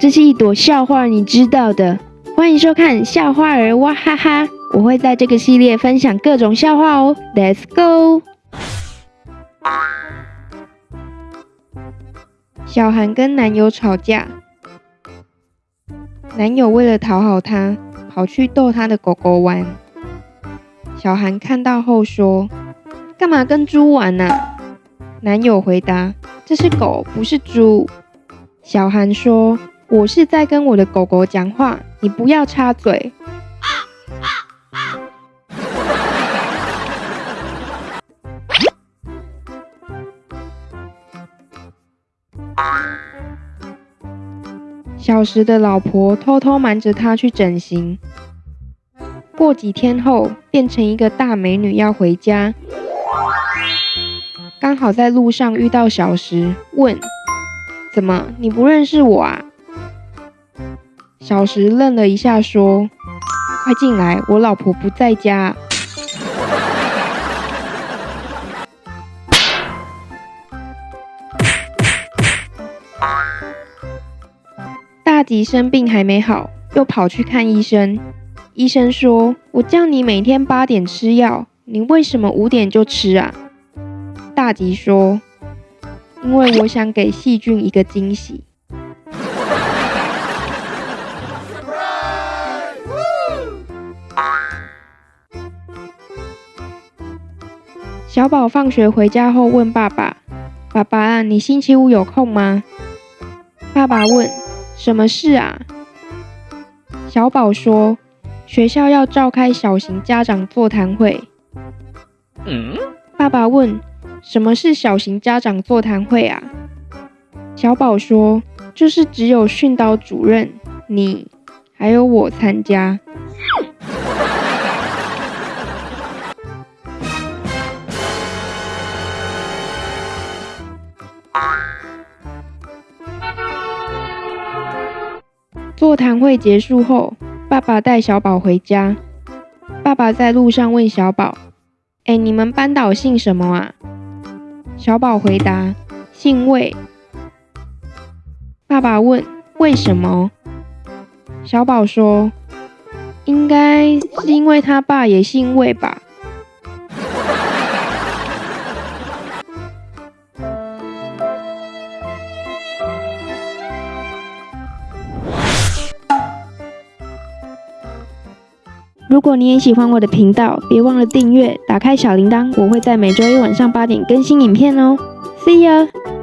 这是一朵笑话，你知道的。欢迎收看笑话儿哇哈哈，我会在这个系列分享各种笑话哦。Let's go。小韩跟男友吵架，男友为了讨好她，跑去逗他的狗狗玩。小韩看到后说：“干嘛跟猪玩呢？”男友回答：“这是狗，不是猪。”小韩说：“我是在跟我的狗狗讲话，你不要插嘴。”小时的老婆偷偷瞒着他去整形，过几天后变成一个大美女要回家。刚好在路上遇到小石，问：“怎么你不认识我啊？”小石愣了一下，说：“快进来，我老婆不在家。”大吉生病还没好，又跑去看医生。医生说：“我叫你每天八点吃药，你为什么五点就吃啊？”大吉说：“因为我想给细菌一个惊喜。”小宝放学回家后问爸爸：“爸爸，你星期五有空吗？”爸爸问：“什么事啊？”小宝说：“学校要召开小型家长座谈会。”爸爸问。什么是小型家长座谈会啊？小宝说：“就是只有训导主任、你还有我参加。”座谈会结束后，爸爸带小宝回家。爸爸在路上问小宝：“哎，你们班导姓什么啊？”小宝回答：“姓魏。”爸爸问：“为什么？”小宝说：“应该是因为他爸也姓魏吧。”如果你也喜欢我的频道，别忘了订阅，打开小铃铛，我会在每周一晚上八点更新影片哦。See you.。